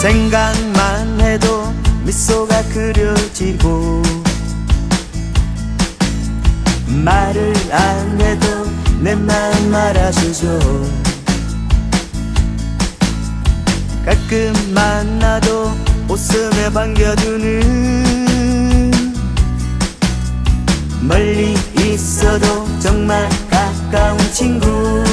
생각만 해도 미소가 그려지고 말을 안 해도 내 마음 알아주죠. 가끔 만나도 웃음에 반겨주는 멀리 있어도 정말 가까운 친구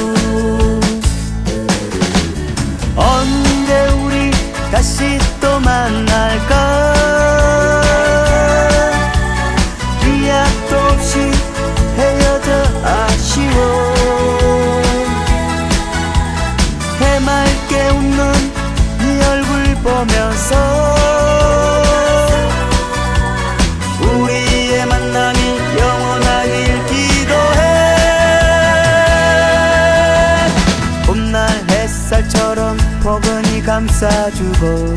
보면서 우리의 만남이 영원하길 기도해. 봄날 햇살처럼 포근히 감싸주고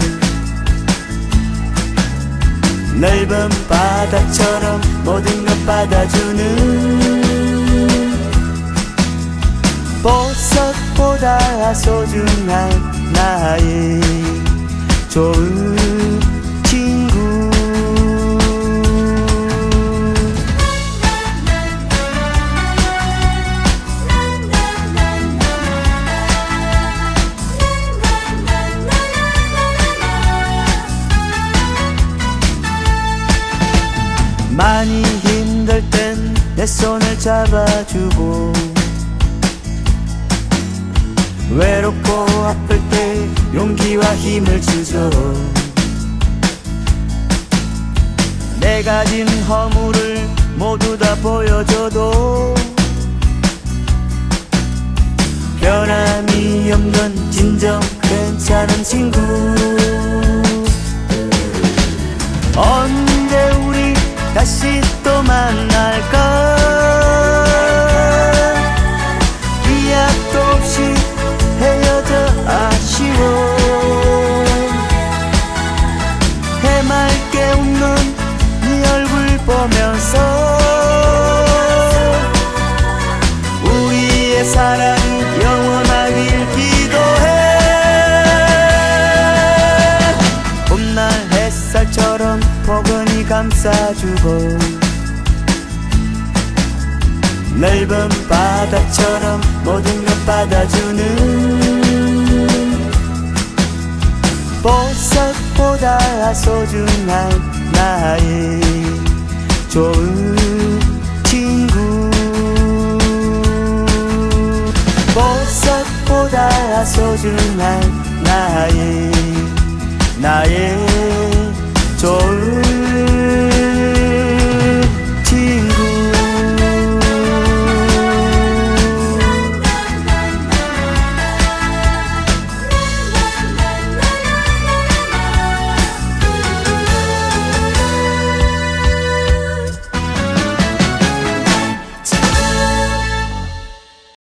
넓은 바다처럼 모든 것 받아주는 보석보다 소중한 나의 좋은 친구. 많이 힘들 땐 내 손을 잡아주고 외롭고 아플 때 용기와 힘을 주죠 내 가진 허물을 모두 다 보여줘도 변함이 없는 진정 괜찮은 친구. 언제 우리 다시 또 만날까 감싸주고 넓은 바다처럼 모든 것 받아주는 보석보다 소중한 나의 좋은 친구. 보석보다 소중한 나의 나의